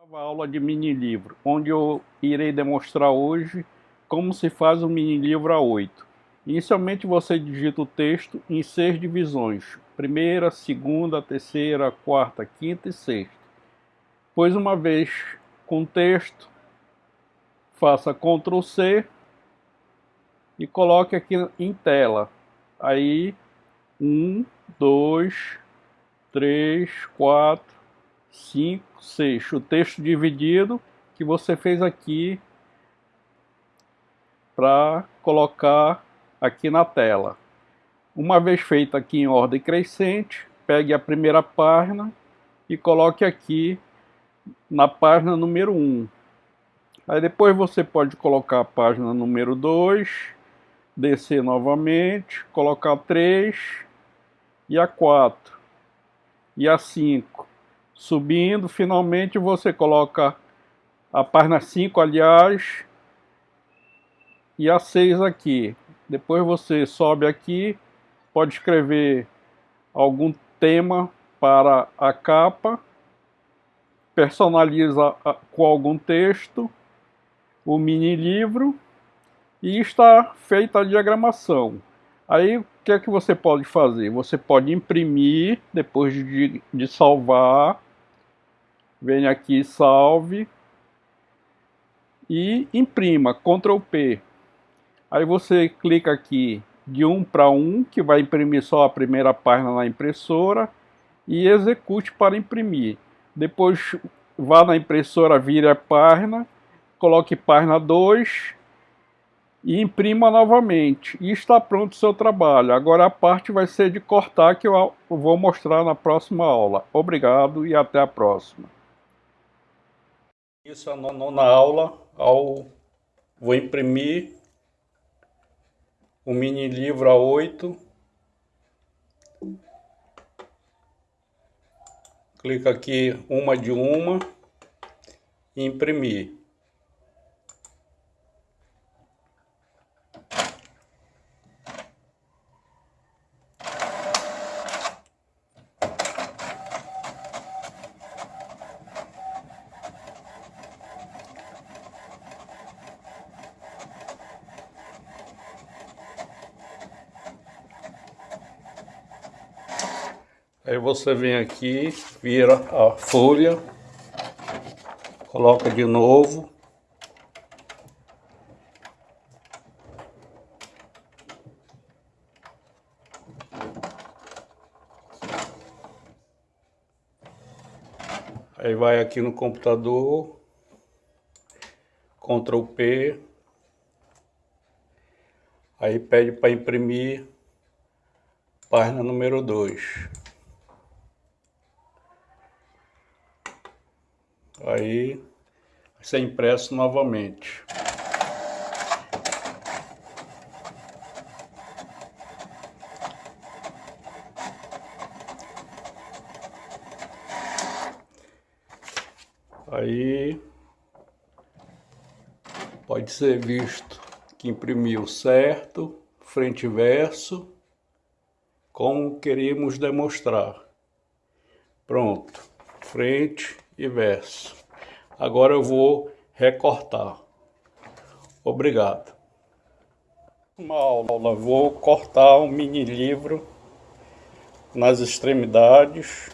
Nova aula de mini livro, onde eu irei demonstrar hoje como se faz um mini livro A8. Inicialmente você digita o texto em seis divisões, primeira, segunda, terceira, quarta, quinta e sexta. Pois uma vez com o texto, faça Ctrl C e coloque aqui em tela. Aí, um, dois, três, quatro, 5, 6. O texto dividido que você fez aqui para colocar aqui na tela. Uma vez feito aqui em ordem crescente, pegue a primeira página e coloque aqui na página número 1. Aí depois você pode colocar a página número 2, descer novamente, colocar 3 e a 4 e a 5 subindo, finalmente você coloca a página 5, aliás, e a 6 aqui. Depois você sobe aqui, pode escrever algum tema para a capa, personaliza com algum texto, o mini livro, e está feita a diagramação. Aí o que é que você pode fazer? Você pode imprimir depois de, de salvar venha aqui, salve e imprima, Ctrl P. Aí você clica aqui de um para um, que vai imprimir só a primeira página na impressora, e execute para imprimir. Depois vá na impressora, vire a página, coloque página 2 e imprima novamente. E está pronto o seu trabalho. Agora a parte vai ser de cortar que eu vou mostrar na próxima aula. Obrigado e até a próxima. Isso é a nona aula, ao, vou imprimir o mini livro A8. Clica aqui uma de uma e imprimir. Aí você vem aqui, vira a folha, coloca de novo. Aí vai aqui no computador, Ctrl P, aí pede para imprimir página número 2. Aí ser impresso novamente. Aí pode ser visto que imprimiu certo, frente e verso, como queríamos demonstrar. Pronto, frente e verso. Agora eu vou recortar. Obrigado. Uma aula, vou cortar um mini livro nas extremidades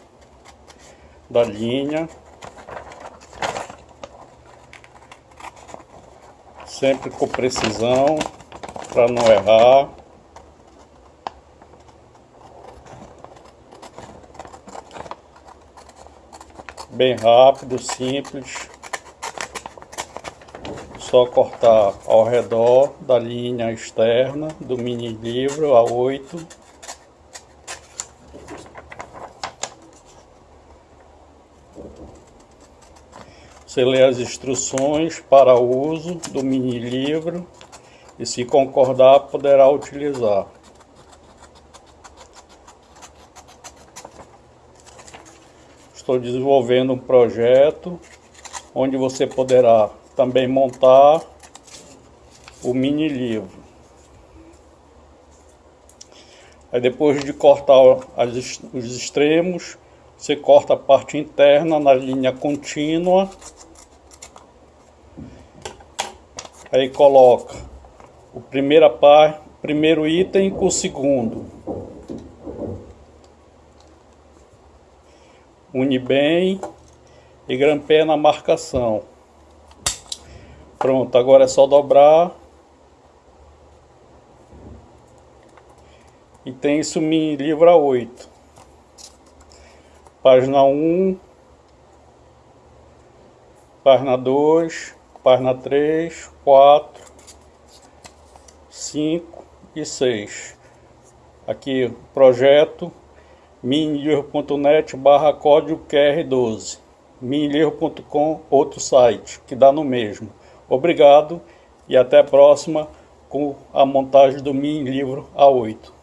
da linha. Sempre com precisão, para não errar. Bem rápido, simples. Só cortar ao redor da linha externa do mini livro A8. Você lê as instruções para uso do mini livro e se concordar poderá utilizar. Estou desenvolvendo um projeto onde você poderá também montar o mini livro. Aí depois de cortar as, os extremos, Você corta a parte interna na linha contínua. Aí coloca o primeira par, primeiro item com o segundo. Une bem e grampeia na marcação. Pronto, agora é só dobrar. E tem isso me livra 8. Página 1. Página 2. Página 3, 4, 5 e 6. Aqui projeto minilivro.net barra código QR12 minilivro.com, outro site que dá no mesmo. Obrigado e até a próxima com a montagem do Mini Livro A8.